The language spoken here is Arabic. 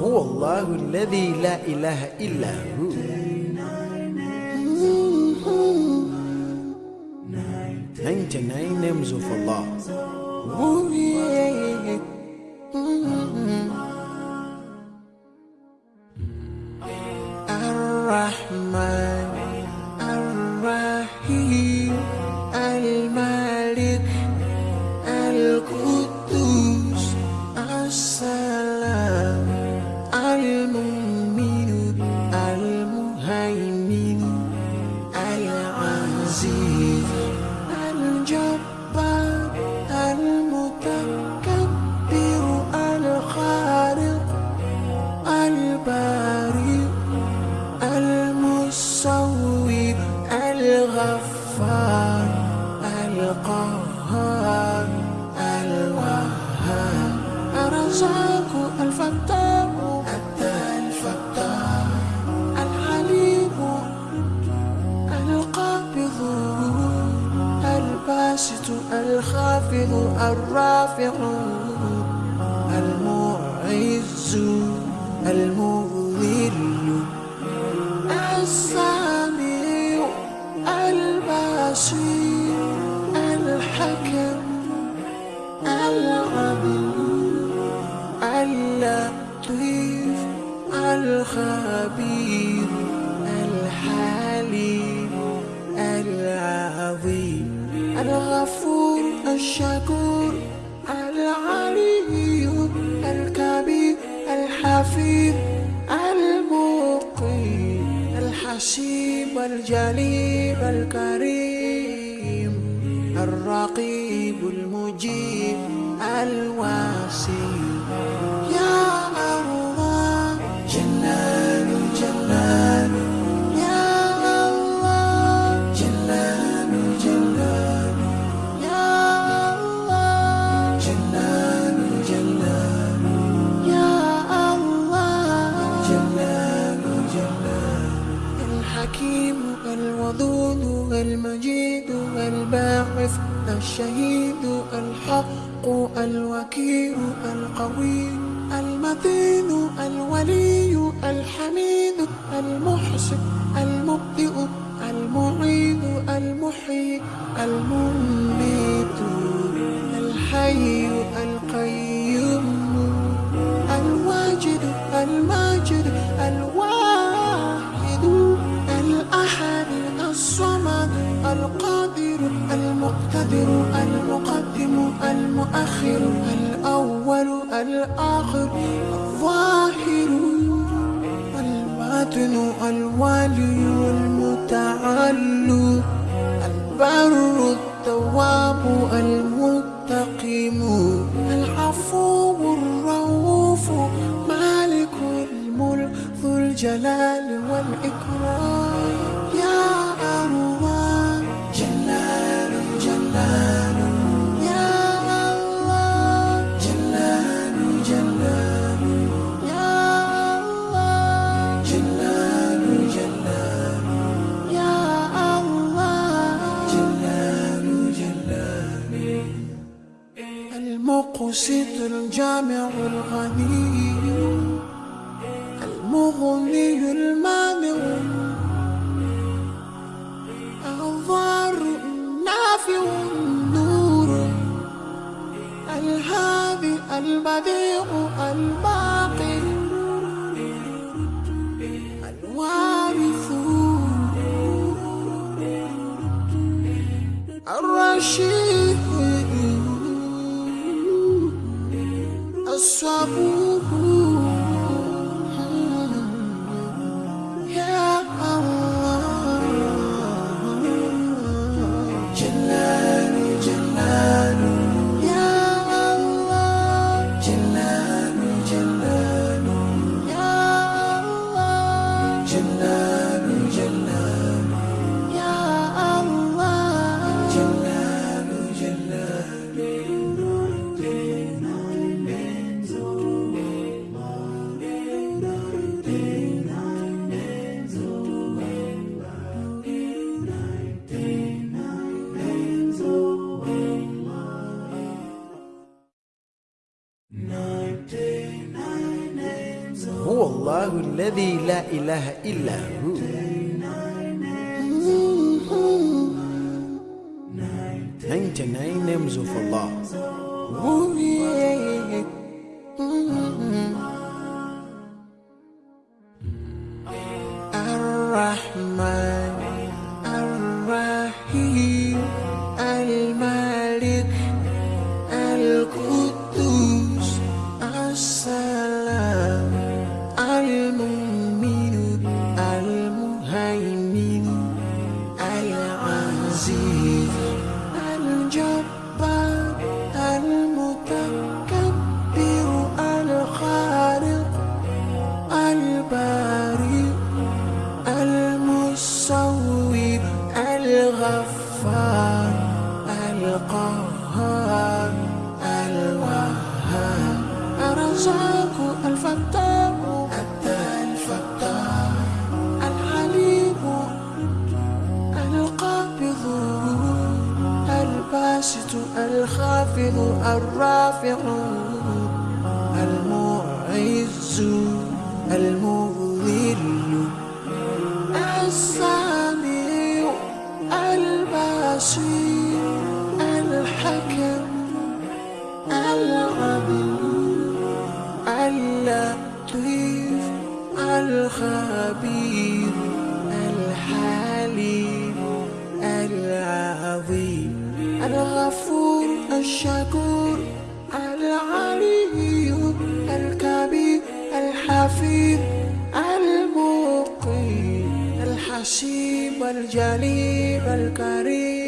هو الله الذي لا إله إلا هو 99 names of Allah Ooh, yeah. الرحمن العزيز الجبار المتكبر الخالق البارئ المصور الغفار القهار الوهاب. الرزاق الرافع المعز المذل السميع البصير الحكم العدل اللطيف الخبير الحليم العظيم الغفور. الشكور العلي الكبير الحفيظ المقيم الحسيب الجليل الكريم الرقيب المجيب الواسع الودود المجيد الباعث الشهيد الحق الوكيل القوي المتين الولي الحميد المحسن المبدئ المعيد المحيي المميت المؤخر الأول الآخر الظاهر الباطن الوالي المتعال البر التواب المنتقم العفو الرؤوف مالك الملك ذو الجلال والإكرام. المقسط الجامع الغني المغني المانع. الضار النافع النور الهادي البديع الباقي. الوارث الرشيد. الله الذي لا إله إلا هو. 99 names of Allah Ooh, الغفار القهار الوهاب الرزاق الفتاح أتى الفتاح العليم القابض الباسط الخافض الرافع المعز المذل الخبير الحليم العظيم. الغفور الشكور العلي الكبير الحفيظ المقيم. الحسيب الجليل الكريم.